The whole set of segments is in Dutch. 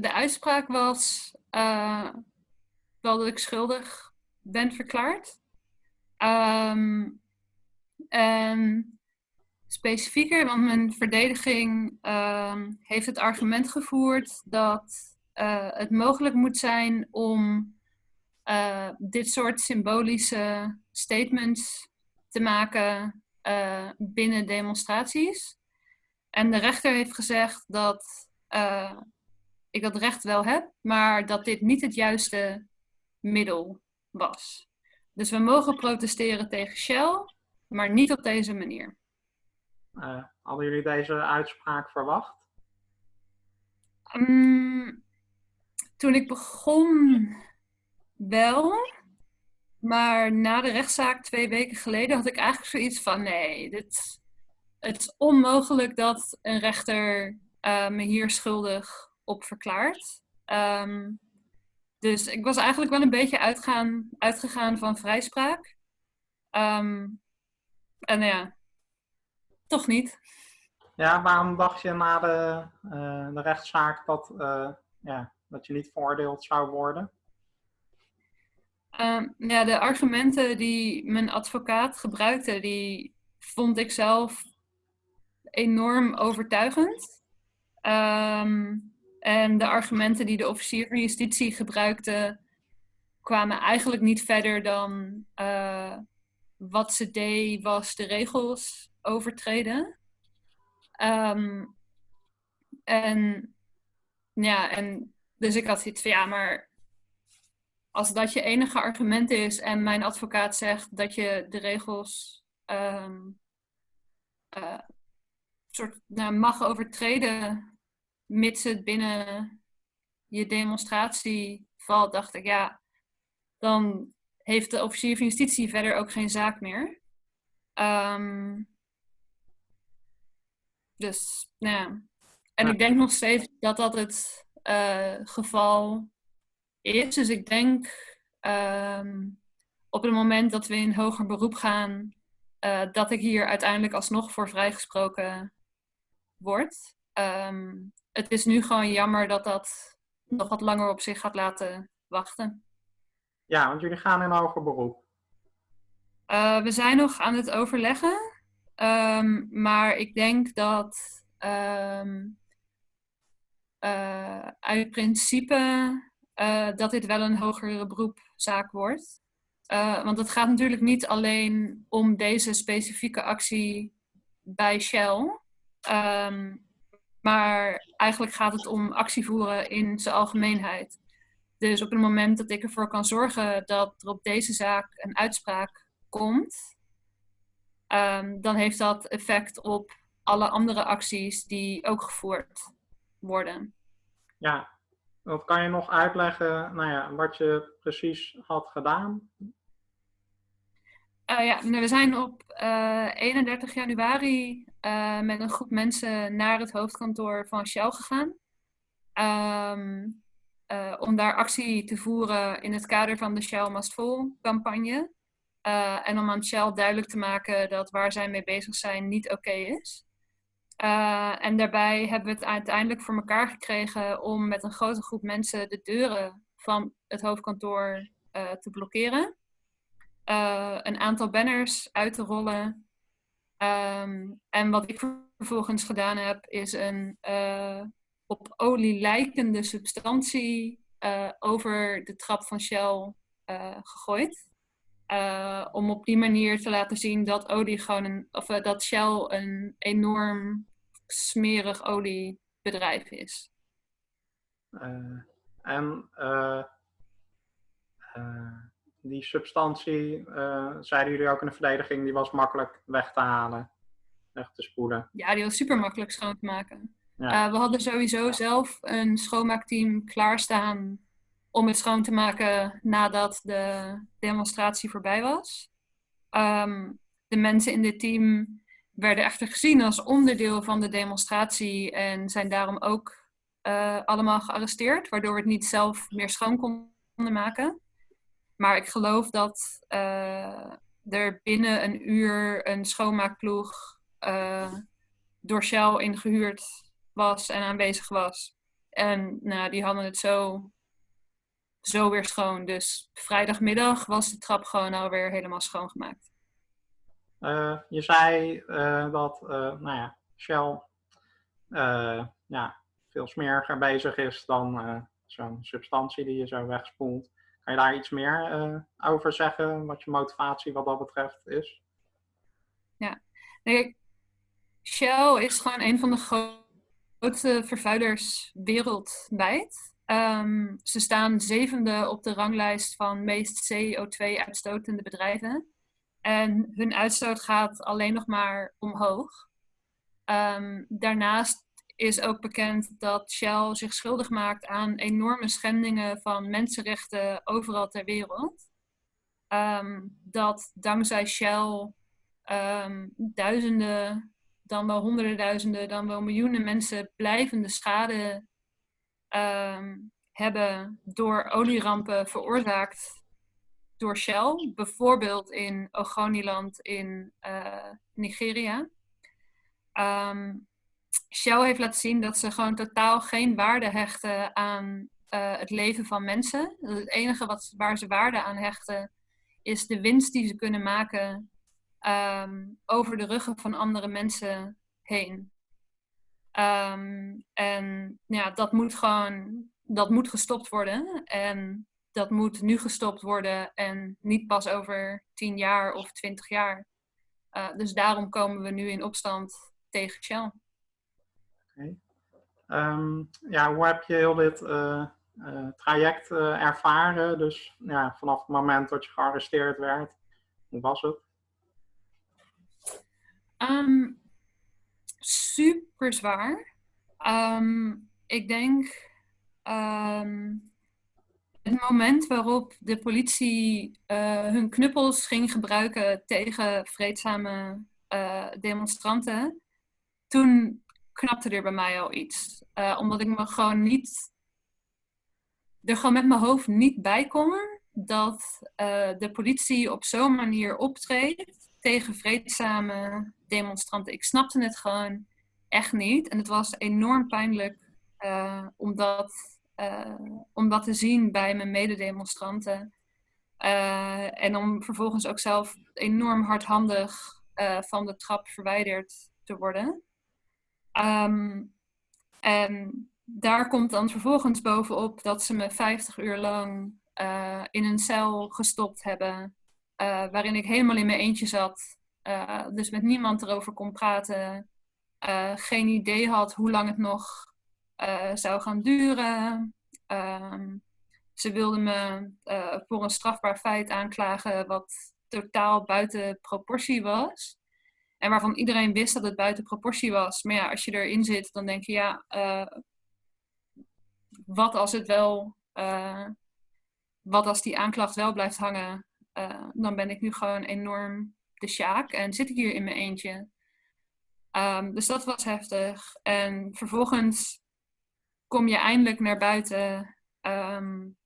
de uitspraak was uh, wel dat ik schuldig ben verklaard. Um, en specifieker, want mijn verdediging um, heeft het argument gevoerd dat uh, het mogelijk moet zijn om uh, dit soort symbolische statements te maken binnen demonstraties. En de rechter heeft gezegd dat ik dat recht wel heb, maar dat dit niet het juiste middel was. Dus we mogen protesteren tegen Shell, maar niet op deze manier. Uh, hadden jullie deze uitspraak verwacht? Um, toen ik begon wel, maar na de rechtszaak twee weken geleden had ik eigenlijk zoiets van nee, dit, het is onmogelijk dat een rechter uh, me hier schuldig op verklaart. Um, dus ik was eigenlijk wel een beetje uitgaan, uitgegaan van vrijspraak. Um, en ja, toch niet. Ja, waarom dacht je na de, uh, de rechtszaak dat, uh, ja, dat je niet veroordeeld zou worden? Um, ja, de argumenten die mijn advocaat gebruikte, die vond ik zelf enorm overtuigend. Um, en de argumenten die de officier van justitie gebruikte, kwamen eigenlijk niet verder dan uh, wat ze deed was de regels overtreden. Um, en ja, en dus ik had zoiets van ja, maar als dat je enige argument is en mijn advocaat zegt dat je de regels um, uh, soort, nou, mag overtreden mits het binnen je demonstratie valt, dacht ik, ja, dan heeft de officier van justitie verder ook geen zaak meer. Um, dus, nou ja. En ik denk nog steeds dat dat het uh, geval is. Dus ik denk um, op het moment dat we in hoger beroep gaan, uh, dat ik hier uiteindelijk alsnog voor vrijgesproken word. Um, het is nu gewoon jammer dat dat nog wat langer op zich gaat laten wachten. Ja, want jullie gaan in hoger beroep. Uh, we zijn nog aan het overleggen. Um, maar ik denk dat um, uh, uit principe uh, dat dit wel een hogere beroepzaak wordt. want het gaat natuurlijk niet alleen om deze specifieke actie bij Shell. Um, maar eigenlijk gaat het om actie voeren in zijn algemeenheid. Dus op het moment dat ik ervoor kan zorgen dat er op deze zaak een uitspraak komt, um, dan heeft dat effect op alle andere acties die ook gevoerd worden. Ja, wat kan je nog uitleggen nou ja, wat je precies had gedaan? Uh, ja, we zijn op uh, eh, 31 januari uh, met een groep mensen naar het hoofdkantoor van Shell gegaan. Um, om daar actie te voeren in het kader van de Shell Must Full campagne. en om aan Shell duidelijk te maken dat waar zij mee bezig zijn niet oké is. en daarbij hebben we het uiteindelijk voor elkaar gekregen om met een grote groep mensen de deuren van het hoofdkantoor te blokkeren uh, een aantal banners uit te rollen. Um, en wat ik vervolgens gedaan heb, is een uh, op olie lijkende substantie uh, over de trap van Shell gegooid. om op die manier te laten zien dat olie gewoon een, of dat Shell een enorm smerig oliebedrijf is. Die substantie, uh, zeiden jullie ook in de verdediging, die was makkelijk weg te halen, weg te spoelen. Ja, die was super makkelijk schoon te maken. Ja. Uh, we hadden sowieso zelf een schoonmaakteam klaarstaan om het schoon te maken nadat de demonstratie voorbij was. Um, de mensen in dit team werden echter gezien als onderdeel van de demonstratie en zijn daarom ook uh, allemaal gearresteerd, waardoor we het niet zelf meer schoon konden maken. Maar ik geloof dat uh, er binnen een uur een schoonmaakploeg uh, door Shell ingehuurd was en aanwezig was. En nou, die hadden het zo, zo weer schoon. Dus vrijdagmiddag was de trap gewoon alweer helemaal schoongemaakt. Uh, je zei dat nou ja, Shell ja, veel smeriger bezig is dan zo'n substantie die je zo wegspoelt. Kan je daar iets meer over zeggen, wat je motivatie wat dat betreft is? Ja, Shell is gewoon een van de grootste vervuilers wereldwijd. Um, ze staan zevende op de ranglijst van meest CO2-uitstotende bedrijven. En hun uitstoot gaat alleen nog maar omhoog. Um, daarnaast is ook bekend dat Shell zich schuldig maakt aan enorme schendingen van mensenrechten overal ter wereld. Um, dat dankzij Shell um, duizenden, dan wel honderden duizenden, dan wel miljoenen mensen blijvende schade hebben door olierampen veroorzaakt door Shell, bijvoorbeeld in Ogoniland in uh, Nigeria. Shell heeft laten zien dat ze gewoon totaal geen waarde hechten aan uh, het leven van mensen. Het enige wat, waar ze waarde aan hechten is de winst die ze kunnen maken um, over de ruggen van andere mensen heen. Um, en ja, dat moet gewoon dat moet gestopt worden. En dat moet nu gestopt worden en niet pas over tien jaar of twintig jaar. Uh, dus daarom komen we nu in opstand tegen Shell. Um, ja, hoe heb je heel dit uh, uh, traject ervaren? Dus ja, vanaf het moment dat je gearresteerd werd, hoe was het? Um, super zwaar. Um, ik denk het moment waarop de politie hun knuppels ging gebruiken tegen vreedzame demonstranten, toen knapte er bij mij al iets. Uh, omdat ik me gewoon niet, er gewoon met mijn hoofd niet bij kon dat de politie op zo'n manier optreedt tegen vreedzame demonstranten. Ik snapte het gewoon echt niet. En het was enorm pijnlijk uh, om dat te zien bij mijn mededemonstranten. En om vervolgens ook zelf enorm hardhandig van de trap verwijderd te worden. Um, en daar komt dan vervolgens bovenop dat ze me 50 uur lang in een cel gestopt hebben. waarin ik helemaal in mijn eentje zat. dus met niemand erover kon praten. geen idee had hoe lang het nog zou gaan duren. Um, ze wilden me voor een strafbaar feit aanklagen wat totaal buiten proportie was. En waarvan iedereen wist dat het buiten proportie was. Maar ja, als je erin zit, dan denk je ja, uh, wat als het wel, wat als die aanklacht wel blijft hangen, dan ben ik nu gewoon enorm de sjaak en zit ik hier in mijn eentje. Um, dus dat was heftig. En vervolgens kom je eindelijk naar buiten. Um,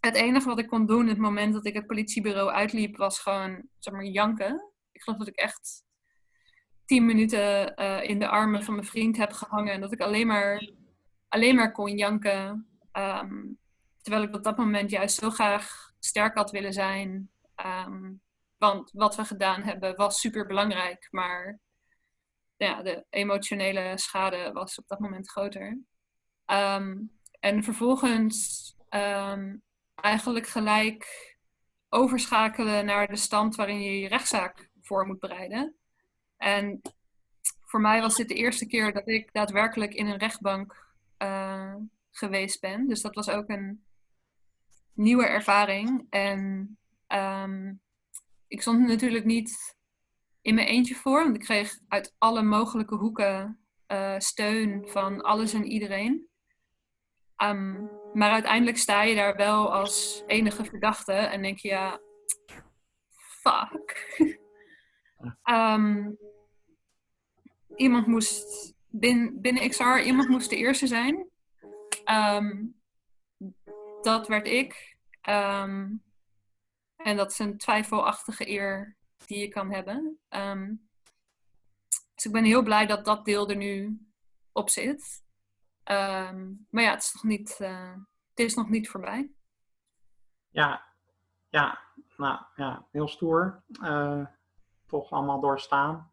het enige wat ik kon doen het moment dat ik het politiebureau uitliep, was gewoon, zeg maar, janken. Ik geloof dat ik echt tien minuten uh, in de armen van mijn vriend heb gehangen. En dat ik alleen maar, alleen maar kon janken. Um, terwijl ik op dat moment juist zo graag sterk had willen zijn. Um, want wat we gedaan hebben was super belangrijk. Maar ja, de emotionele schade was op dat moment groter. Um, en vervolgens eigenlijk gelijk overschakelen naar de stand waarin je je rechtszaak voor moet bereiden. En voor mij was dit de eerste keer dat ik daadwerkelijk in een rechtbank uh, geweest ben. Dus dat was ook een nieuwe ervaring. En um, ik stond natuurlijk niet in mijn eentje voor, want ik kreeg uit alle mogelijke hoeken uh, steun van alles en iedereen. Um, maar uiteindelijk sta je daar wel als enige verdachte en denk je, ja, fuck. um, iemand moest binnen, binnen XR, iemand moest de eerste zijn. Um, dat werd ik. Um, en dat is een twijfelachtige eer die je kan hebben. Um, dus ik ben heel blij dat dat deel er nu op zit. Ehm, maar ja, het is nog niet, uh, het is nog niet voorbij. Ja, ja, nou ja, heel stoer. Uh, toch allemaal doorstaan.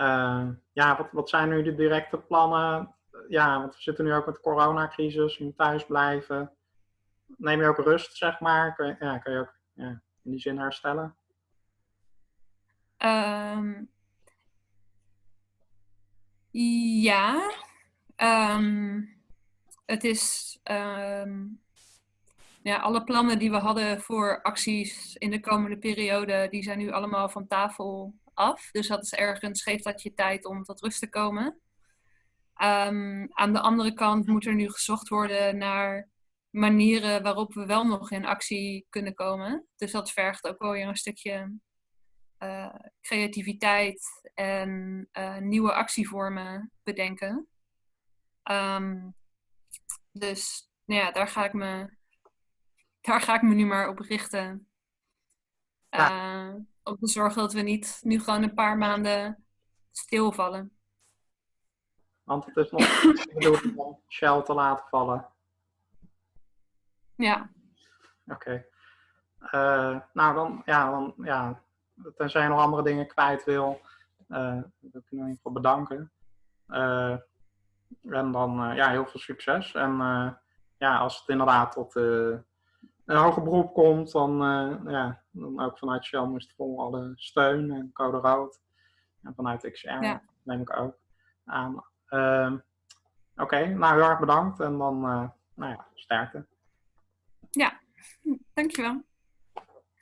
Uh, ja, wat, wat zijn nu de directe plannen? Ja, want we zitten nu ook met de coronacrisis, je moet thuis blijven. Neem je ook rust, zeg maar? Kun je, ja, je ook ja, in die zin herstellen? Um, ja. Um, het is. Um, ja, alle plannen die we hadden voor acties in de komende periode, die zijn nu allemaal van tafel af. Dus dat is ergens, geeft dat je tijd om tot rust te komen. Um, aan de andere kant moet er nu gezocht worden naar manieren waarop we wel nog in actie kunnen komen. Dus dat vergt ook wel weer een stukje uh, creativiteit en uh, nieuwe actievormen bedenken. Um, dus nou ja, daar ga ik me, daar ga ik me nu maar op richten. Ja. Uh, om te zorgen dat we niet nu gewoon een paar maanden stilvallen. Want het is nog bedoeld om Shell te laten vallen. Ja. Oké. Okay. Uh, nou, dan, ja, dan, ja, tenzij je nog andere dingen kwijt wil, uh, wil ik in ieder geval bedanken. Uh, en dan, ja, heel veel succes. En ja, als het inderdaad tot een hoger beroep komt, dan, ja, dan ook vanuit Shell moest vol alle steun en code rood. En vanuit XR ja. neem ik ook aan. Ehm, oké, okay, nou heel erg bedankt en dan, nou ja, sterkte. Ja, dankjewel.